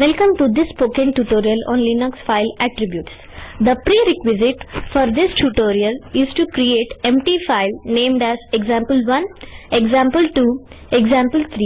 Welcome to this spoken tutorial on Linux file attributes. The prerequisite for this tutorial is to create empty file named as example1, example2, example3,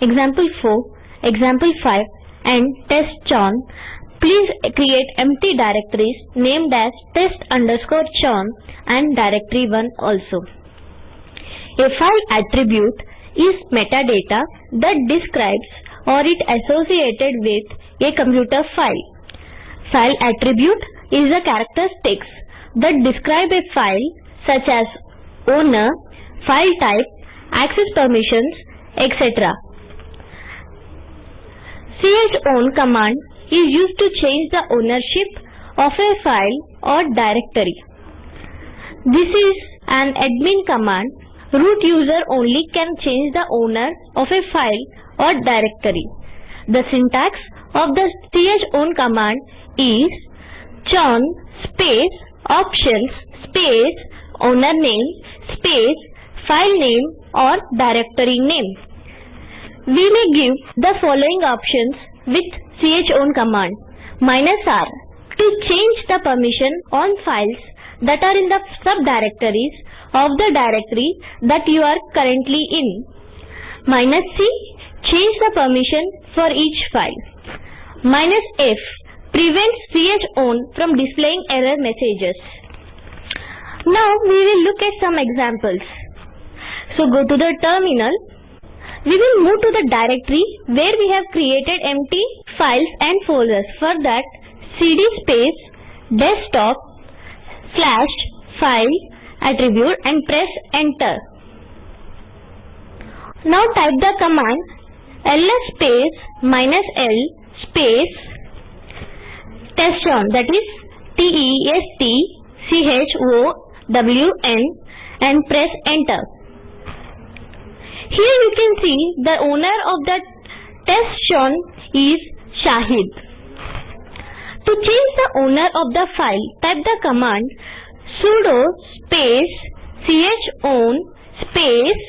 example4, example5 and testchown. Please create empty directories named as test underscore chown and directory1 also. A file attribute is metadata that describes or it associated with a computer file. File attribute is a characteristics that describe a file such as owner, file type, access permissions, etc. chown command is used to change the ownership of a file or directory. This is an admin command. Root user only can change the owner of a file or directory. The syntax of the chown command is chown space options space owner name space file name or directory name. We may give the following options with chown command. Minus R to change the permission on files that are in the subdirectories of the directory that you are currently in. Minus C change the permission for each file. Minus F prevents chown from displaying error messages. Now we will look at some examples. So go to the terminal. We will move to the directory where we have created empty files and folders. For that cd space desktop slash file attribute and press enter. Now type the command ls space minus l space testchown that is T E S T C H O W N and press enter. Here you can see the owner of the testchown is Shahid. To change the owner of the file, type the command sudo space chown space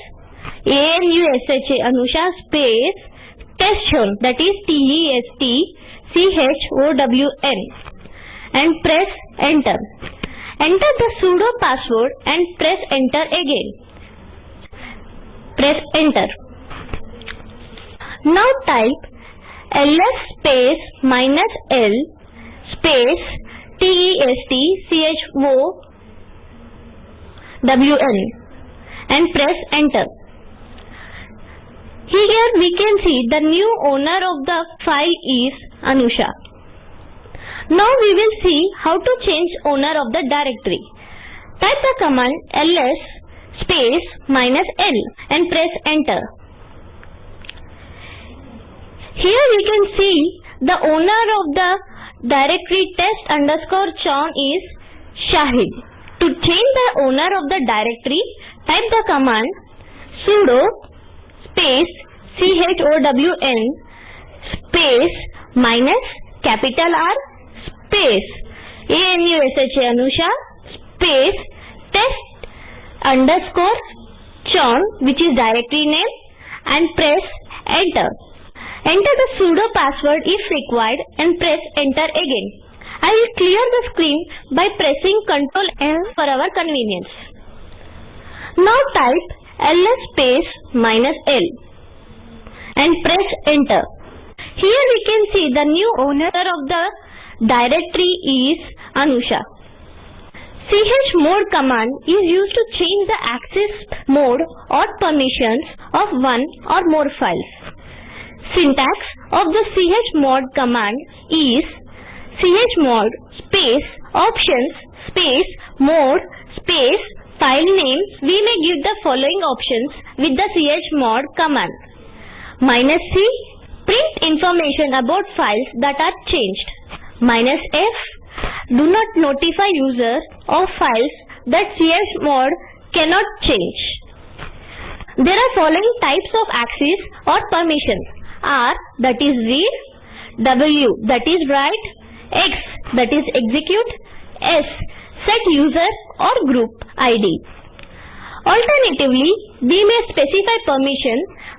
anusha anusha space testchown that is T E S T C H O W N and press enter. Enter the sudo password and press enter again. Press enter. Now type ls space minus l space T E S T C H O W N and press enter. Here we can see the new owner of the file is Anusha. Now we will see how to change owner of the directory. Type the command ls space minus l and press enter. Here we can see the owner of the directory test underscore chown is Shahid. To change the owner of the directory, type the command sudo space chown space minus capital R space anusha anusha space test underscore chown which is directory name and press enter. Enter the sudo password if required and press enter again. I will clear the screen by pressing Ctrl L for our convenience. Now type ls space minus l and press enter. Here we can see the new owner of the directory is Anusha. chmod command is used to change the access mode or permissions of one or more files. Syntax of the chmod command is chmod space options space mode space file name. We may give the following options with the chmod command. Minus C print information about files that are changed. Minus F do not notify user of files that chmod cannot change. There are following types of access or permissions. R that is read, W that is write, X that is execute, S set user or group ID. Alternatively, we may specify permission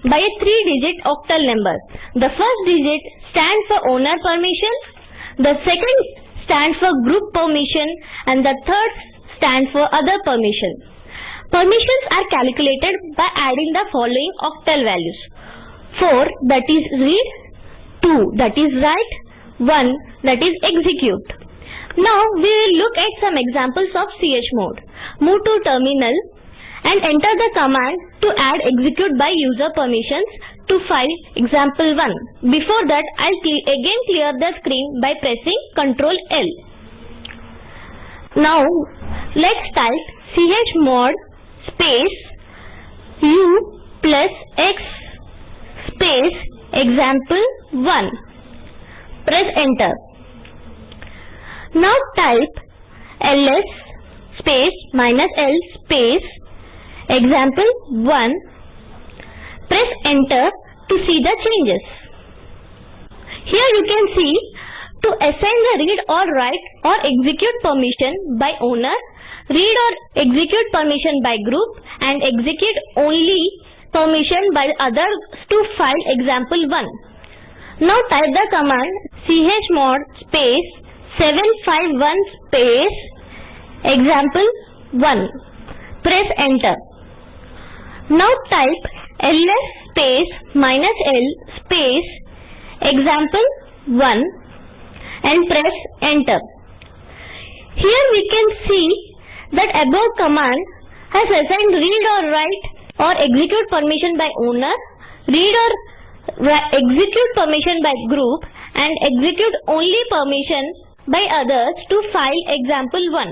by a three-digit octal number. The first digit stands for owner permission, the second stands for group permission and the third stands for other permission. Permissions are calculated by adding the following octal values. 4 that is read, 2 that is write, 1 that is execute. Now we will look at some examples of chmod. Move to terminal and enter the command to add execute by user permissions to file example1. Before that I'll again clear the screen by pressing ctrl L. Now let's type chmod space u plus x space example1. Press enter. Now type ls space minus l space example 1. Press enter to see the changes. Here you can see to assign the read or write or execute permission by owner, read or execute permission by group and execute only permission by others to file example 1. Now type the command chmod space 751 space example 1. Press enter. Now type ls space minus l space example 1 and press enter. Here we can see that above command has assigned read or write or execute permission by owner, read or execute permission by group and execute only permission by others to file example 1.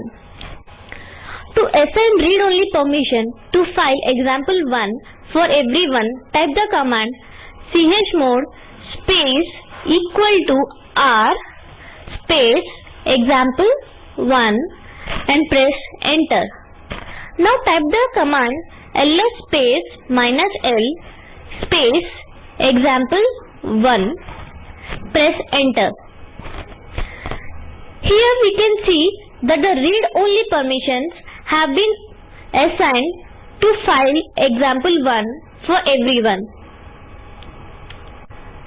To assign read-only permission to file example 1 for everyone, type the command chmod space equal to r space example 1 and press enter. Now type the command ls space minus l space example 1 press enter. Here we can see that the read-only permissions have been assigned to file example1 for everyone.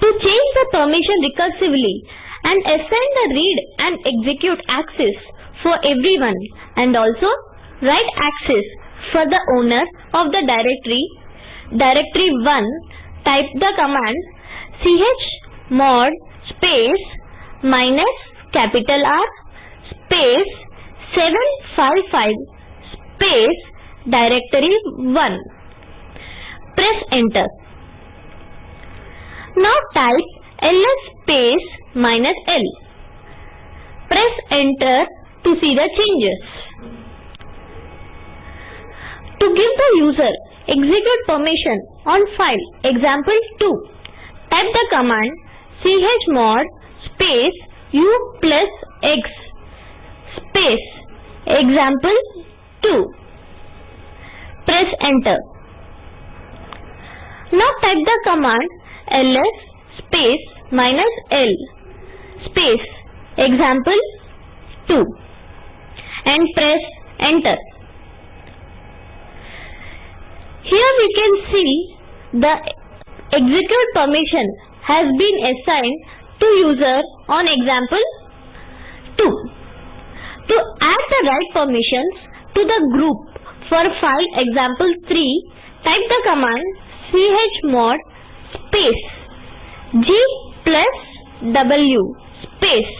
To change the permission recursively and assign the read and execute access for everyone and also write access for the owner of the directory, directory 1, type the command chmod space minus capital R space 755 space directory 1. Press enter. Now type ls space minus l. Press enter to see the changes. To give the user execute permission on file example 2, type the command chmod space u plus x space example 2. Press enter. Now type the command ls space minus l space example 2 and press enter. Here we can see the execute permission has been assigned to user on example 2. To add the write permissions to the group for file example 3, type the command chmod space g plus w space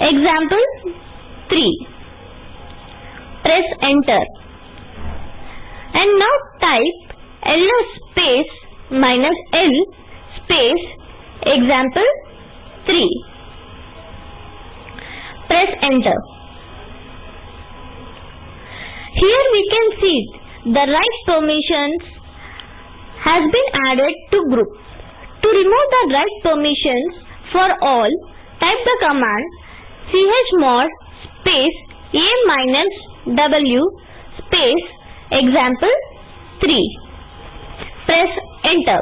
example 3. Press enter. And now type ls space minus l space example 3. Press enter. Here we can see the write permissions has been added to group. To remove the write permissions for all, type the command chmod space a minus w space example 3. Press enter.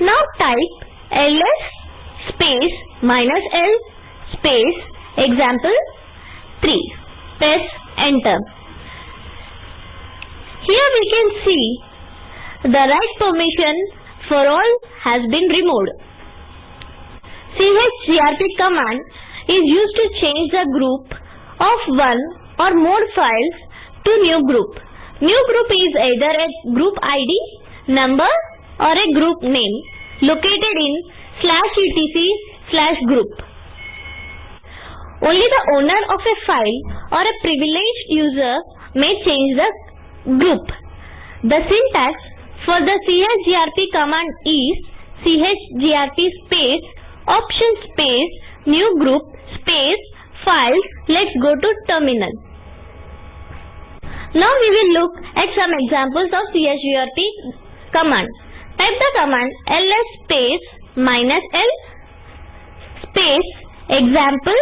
Now type ls space minus l space example 3. Press enter. Here we can see the write permission for all has been removed. chgrp command is used to change the group of one or more files to new group. New group is either a group ID, number or a group name located in slash etc slash group. Only the owner of a file or a privileged user may change the group. The syntax for the chgrp command is chgrp space option space new group space files. Let's go to terminal. Now we will look at some examples of chgrp command. Type the command ls space minus l space example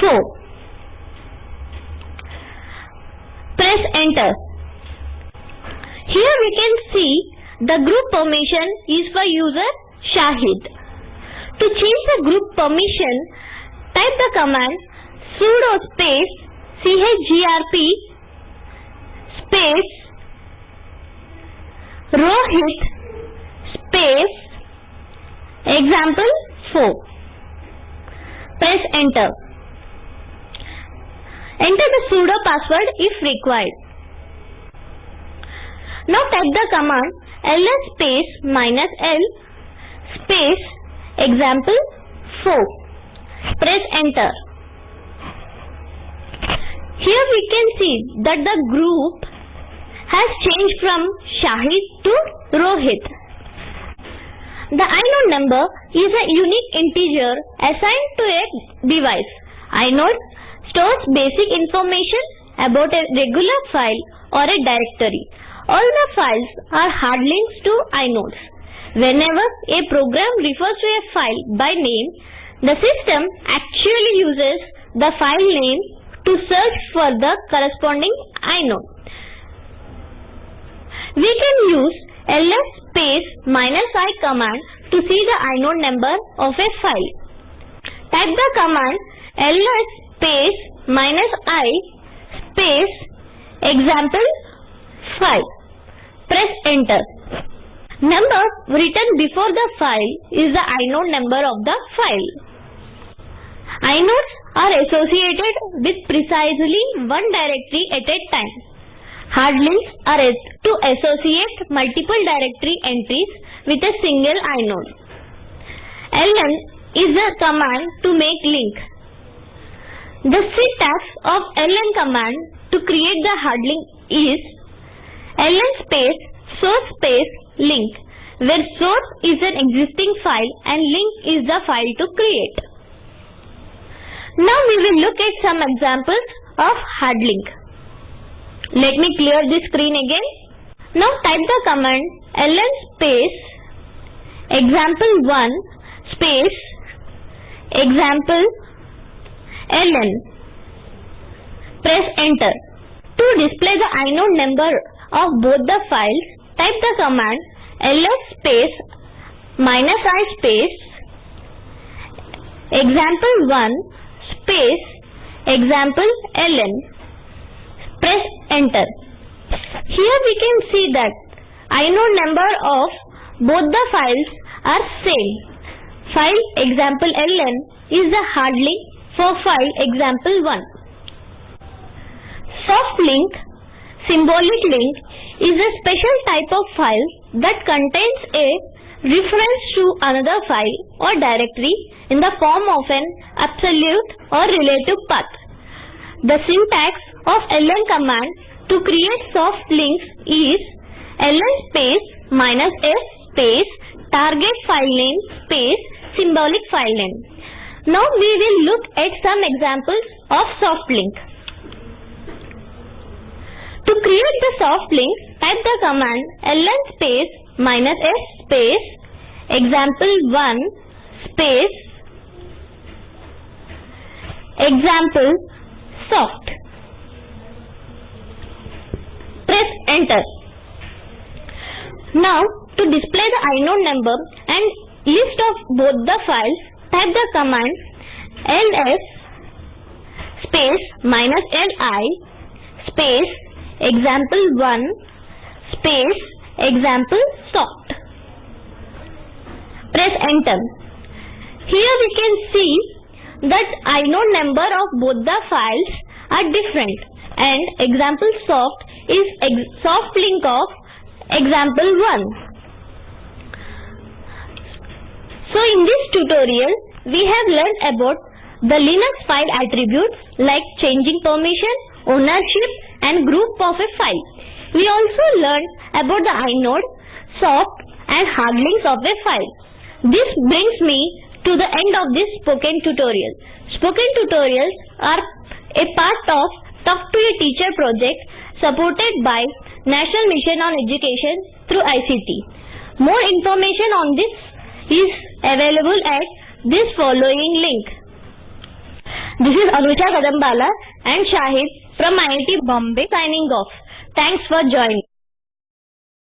4. Press enter. Here we can see the group permission is for user Shahid. To change the group permission, type the command sudo space chgrp space rohit space example 4. Press enter. Enter the sudo password if required. Now type the command ls space minus l space example 4. Press enter. Here we can see that the group has changed from Shahid to Rohit. The inode number is a unique integer assigned to a device. Inode stores basic information about a regular file or a directory. All the files are hard links to inodes. Whenever a program refers to a file by name, the system actually uses the file name to search for the corresponding inode. We can use ls space minus i command to see the inode number of a file. Type the command ls space minus i space example 5. Press enter. Number written before the file is the inode number of the file. Inodes are associated with precisely one directory at a time. Hard links are to associate multiple directory entries with a single inode. ln is a command to make link. The syntax of ln command to create the hard link is ln space source space link where source is an existing file and link is the file to create. Now we will look at some examples of hard link. Let me clear this screen again. Now type the command ln space example1 space example ln. Press enter. To display the inode number of both the files, type the command ls space minus i space example1 space example ln. Press enter. Here we can see that inode number of both the files are same. File example ln is the hard link for file example1. Soft link, symbolic link is a special type of file that contains a reference to another file or directory in the form of an absolute or relative path. The syntax of ln command to create soft links is ln space minus s space target file name space symbolic file name. Now we will look at some examples of soft link. To create the soft link, type the command ln space minus s space example1 space example soft. Press enter. Now to display the inode number and list of both the files, type the command ls space minus li space example1 space example soft. Press enter. Here we can see that inode number of both the files are different and example soft is soft link of example 1. So in this tutorial we have learned about the Linux file attributes like changing permission, ownership and group of a file. We also learned about the inode, soft and hard links of a file. This brings me to the end of this spoken tutorial. Spoken tutorials are a part of Talk to a Teacher project supported by National Mission on Education through ICT. More information on this is available at this following link. This is Anusha Kadambala and Shahid from IIT Bombay signing off. Thanks for joining.